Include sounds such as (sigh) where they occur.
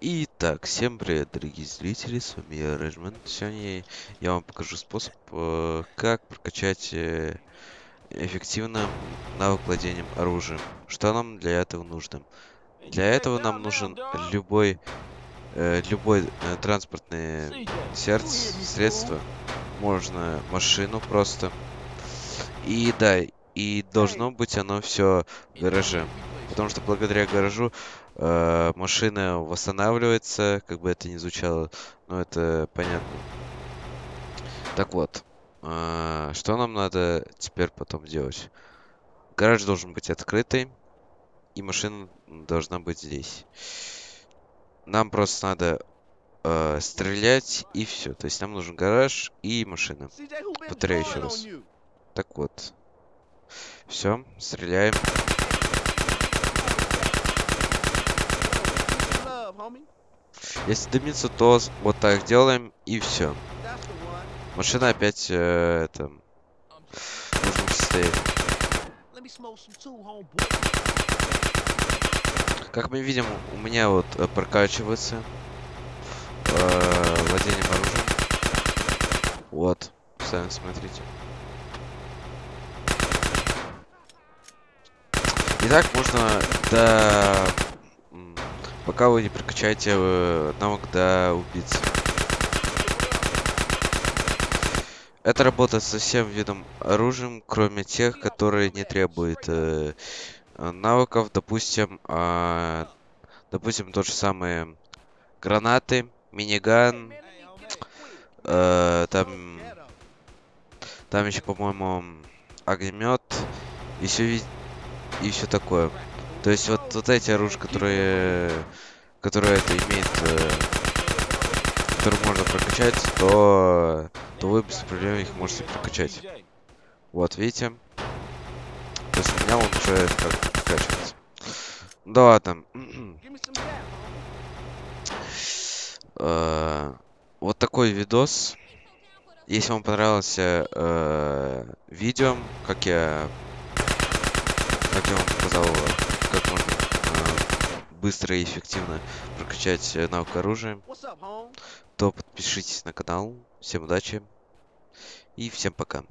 Итак, всем привет, дорогие зрители, с вами я, Рэджман. Сегодня я вам покажу способ, э, как прокачать э, эффективно навык владением оружием. Что нам для этого нужно? Для этого нам нужен любой, э, любой транспортное сердце, средство. Можно машину просто. И да, и должно быть оно все в гараже. Потому что благодаря гаражу э, машина восстанавливается, как бы это ни звучало, но это понятно. Так вот, э, что нам надо теперь потом делать? Гараж должен быть открытый, и машина должна быть здесь. Нам просто надо э, стрелять, и все. То есть нам нужен гараж и машина. Повторяю еще раз. Так вот. Все, стреляем. Если дымится, то вот так делаем и все. Машина опять э, это в нужном состоянии. Как мы видим, у меня вот э, прокачивается э, владением оружием. Вот, сами смотрите. И так можно до... Пока вы не прокачаете э, навык до убийцы. Это работает со всем видом оружием, кроме тех, которые не требуют э, навыков. Допустим, э, допустим, тот же самый гранаты, миниган, э, там, там еще, по-моему, огнемет. И все и все такое. То есть вот, вот эти оружия, которые, которые это имеет, э, которые можно прокачать, то, то вы без проблем их можете прокачать. Вот, видите? То есть у меня он уже как прокачивается. Да ладно. (clears throat) э, вот такой видос. Если вам понравилось э, видео, как я как я вам показал, как можно э, быстро и эффективно прокачать э, навык оружия, то подпишитесь на канал. Всем удачи и всем пока.